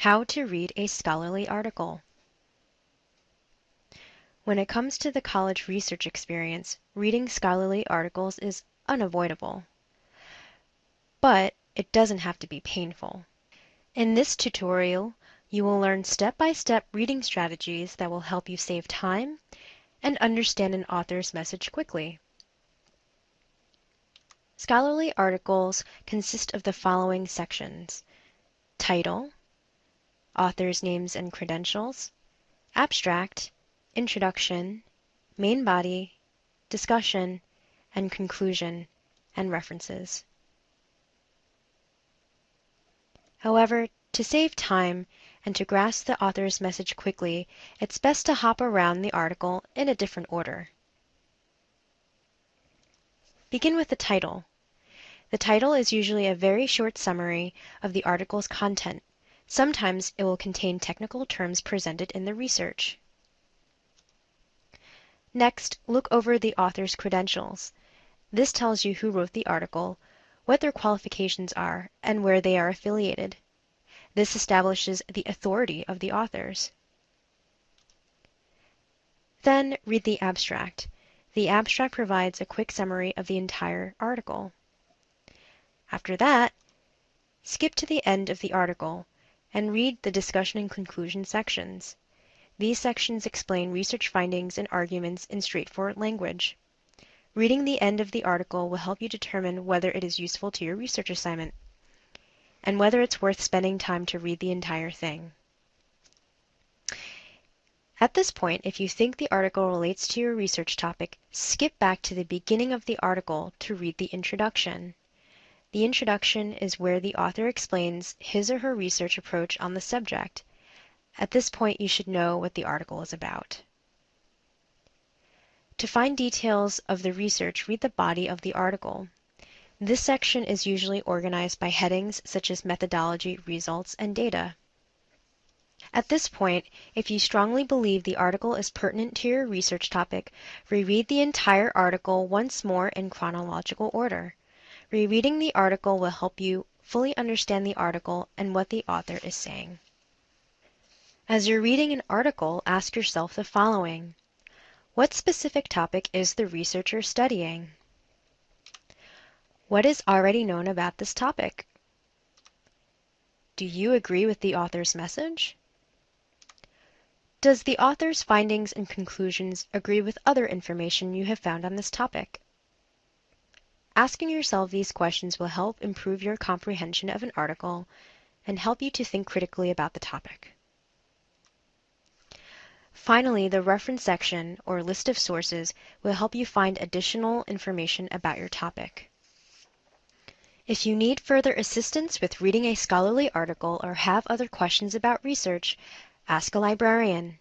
How to read a scholarly article. When it comes to the college research experience, reading scholarly articles is unavoidable. But it doesn't have to be painful. In this tutorial, you will learn step-by-step -step reading strategies that will help you save time and understand an author's message quickly. Scholarly articles consist of the following sections. Title, author's names and credentials, abstract, introduction, main body, discussion, and conclusion, and references. However, to save time and to grasp the author's message quickly, it's best to hop around the article in a different order. Begin with the title. The title is usually a very short summary of the article's content. Sometimes it will contain technical terms presented in the research. Next, look over the author's credentials. This tells you who wrote the article, what their qualifications are, and where they are affiliated. This establishes the authority of the authors. Then read the abstract. The abstract provides a quick summary of the entire article. After that, skip to the end of the article and read the discussion and conclusion sections. These sections explain research findings and arguments in straightforward language. Reading the end of the article will help you determine whether it is useful to your research assignment and whether it's worth spending time to read the entire thing. At this point, if you think the article relates to your research topic, skip back to the beginning of the article to read the introduction. The introduction is where the author explains his or her research approach on the subject. At this point, you should know what the article is about. To find details of the research, read the body of the article. This section is usually organized by headings such as methodology, results, and data. At this point, if you strongly believe the article is pertinent to your research topic, reread the entire article once more in chronological order. Rereading the article will help you fully understand the article and what the author is saying. As you're reading an article, ask yourself the following. What specific topic is the researcher studying? What is already known about this topic? Do you agree with the author's message? Does the author's findings and conclusions agree with other information you have found on this topic? Asking yourself these questions will help improve your comprehension of an article and help you to think critically about the topic. Finally, the reference section, or list of sources, will help you find additional information about your topic. If you need further assistance with reading a scholarly article or have other questions about research, ask a librarian.